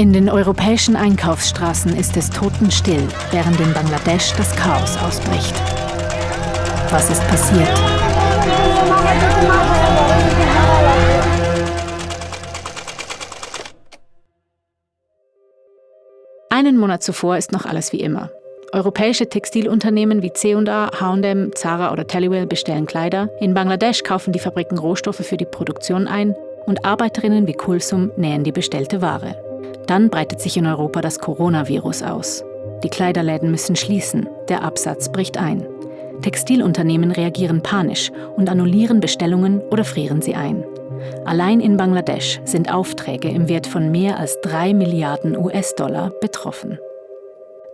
In den europäischen Einkaufsstraßen ist es totenstill, während in Bangladesch das Chaos ausbricht. Was ist passiert? Einen Monat zuvor ist noch alles wie immer. Europäische Textilunternehmen wie C&A, H&M, Zara oder Tellywell bestellen Kleider. In Bangladesch kaufen die Fabriken Rohstoffe für die Produktion ein und Arbeiterinnen wie Kulsum nähen die bestellte Ware. Dann breitet sich in Europa das Coronavirus aus. Die Kleiderläden müssen schließen, der Absatz bricht ein. Textilunternehmen reagieren panisch und annullieren Bestellungen oder frieren sie ein. Allein in Bangladesch sind Aufträge im Wert von mehr als 3 Milliarden US-Dollar betroffen.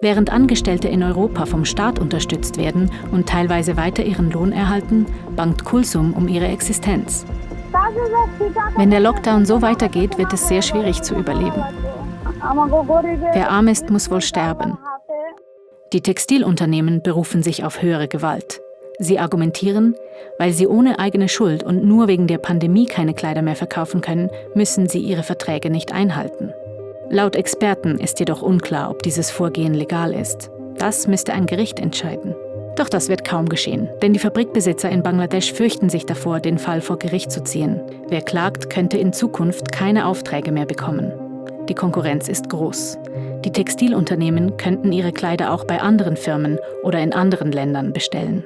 Während Angestellte in Europa vom Staat unterstützt werden und teilweise weiter ihren Lohn erhalten, bangt Kulsum um ihre Existenz. Wenn der Lockdown so weitergeht, wird es sehr schwierig zu überleben. Wer arm ist, muss wohl sterben. Die Textilunternehmen berufen sich auf höhere Gewalt. Sie argumentieren, weil sie ohne eigene Schuld und nur wegen der Pandemie keine Kleider mehr verkaufen können, müssen sie ihre Verträge nicht einhalten. Laut Experten ist jedoch unklar, ob dieses Vorgehen legal ist. Das müsste ein Gericht entscheiden. Doch das wird kaum geschehen, denn die Fabrikbesitzer in Bangladesch fürchten sich davor, den Fall vor Gericht zu ziehen. Wer klagt, könnte in Zukunft keine Aufträge mehr bekommen. Die Konkurrenz ist groß. Die Textilunternehmen könnten ihre Kleider auch bei anderen Firmen oder in anderen Ländern bestellen.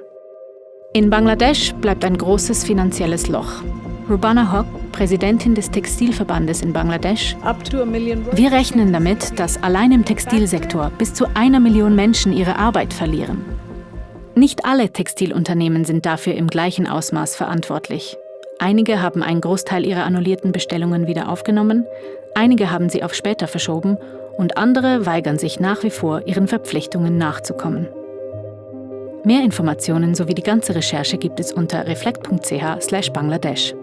In Bangladesch bleibt ein großes finanzielles Loch. Rubana Hock, Präsidentin des Textilverbandes in Bangladesch. Wir rechnen damit, dass allein im Textilsektor bis zu einer Million Menschen ihre Arbeit verlieren. Nicht alle Textilunternehmen sind dafür im gleichen Ausmaß verantwortlich. Einige haben einen Großteil ihrer annullierten Bestellungen wieder aufgenommen, einige haben sie auf später verschoben und andere weigern sich nach wie vor, ihren Verpflichtungen nachzukommen. Mehr Informationen sowie die ganze Recherche gibt es unter reflekt.ch/bangladesch.